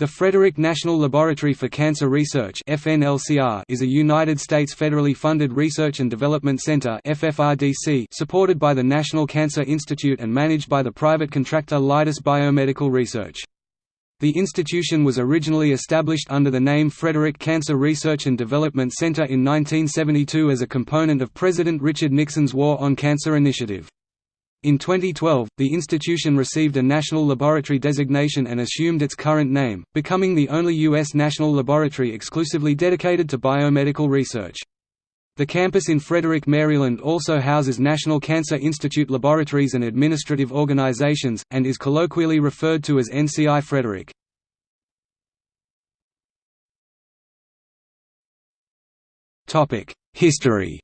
The Frederick National Laboratory for Cancer Research is a United States federally funded research and development center supported by the National Cancer Institute and managed by the private contractor Leidos Biomedical Research. The institution was originally established under the name Frederick Cancer Research and Development Center in 1972 as a component of President Richard Nixon's War on Cancer initiative. In 2012, the institution received a national laboratory designation and assumed its current name, becoming the only U.S. national laboratory exclusively dedicated to biomedical research. The campus in Frederick, Maryland also houses National Cancer Institute laboratories and administrative organizations, and is colloquially referred to as NCI Frederick. History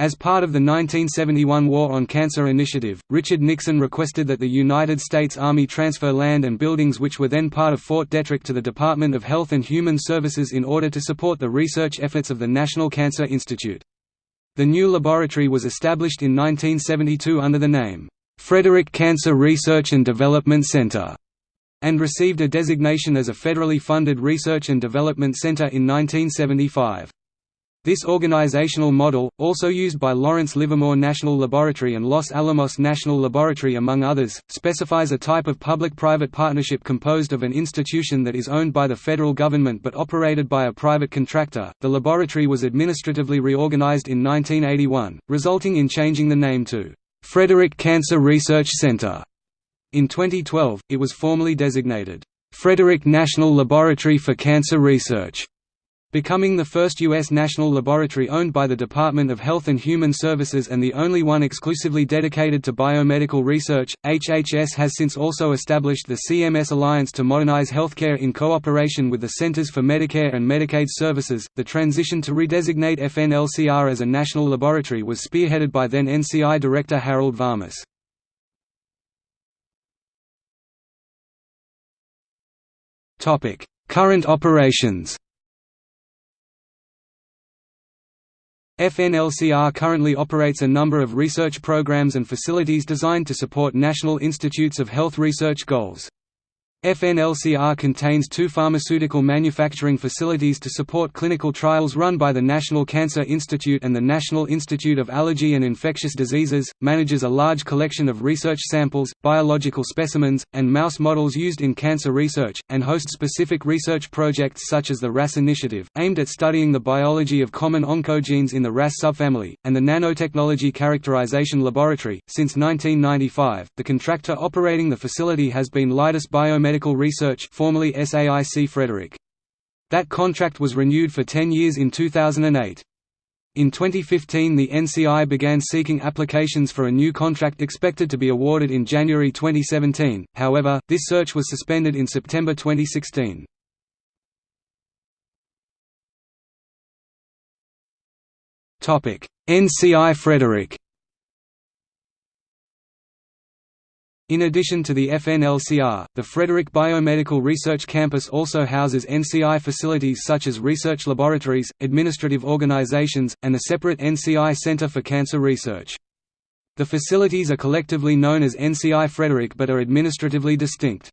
As part of the 1971 War on Cancer Initiative, Richard Nixon requested that the United States Army transfer land and buildings which were then part of Fort Detrick to the Department of Health and Human Services in order to support the research efforts of the National Cancer Institute. The new laboratory was established in 1972 under the name, "'Frederick Cancer Research and Development Center' and received a designation as a federally funded research and development center in 1975. This organizational model, also used by Lawrence Livermore National Laboratory and Los Alamos National Laboratory among others, specifies a type of public-private partnership composed of an institution that is owned by the federal government but operated by a private contractor. The laboratory was administratively reorganized in 1981, resulting in changing the name to Frederick Cancer Research Center. In 2012, it was formally designated Frederick National Laboratory for Cancer Research becoming the first U.S. national laboratory owned by the Department of Health and Human Services and the only one exclusively dedicated to biomedical research. HHS has since also established the CMS Alliance to modernize healthcare in cooperation with the Centers for Medicare and Medicaid Services. The transition to redesignate FNLCR as a national laboratory was spearheaded by then NCI Director Harold Varmus. Current operations FNLCR currently operates a number of research programs and facilities designed to support National Institutes of Health research goals. FNLCR contains two pharmaceutical manufacturing facilities to support clinical trials run by the National Cancer Institute and the National Institute of Allergy and Infectious Diseases, manages a large collection of research samples, biological specimens, and mouse models used in cancer research, and hosts specific research projects such as the RAS Initiative, aimed at studying the biology of common oncogenes in the RAS subfamily, and the Nanotechnology Characterization Laboratory. Since 1995, the contractor operating the facility has been Leidos Biomedical Medical Research formerly SAIC Frederick. That contract was renewed for 10 years in 2008. In 2015 the NCI began seeking applications for a new contract expected to be awarded in January 2017, however, this search was suspended in September 2016. NCI Frederick In addition to the FNLCR, the Frederick Biomedical Research Campus also houses NCI facilities such as research laboratories, administrative organizations, and a separate NCI Center for Cancer Research. The facilities are collectively known as NCI Frederick but are administratively distinct.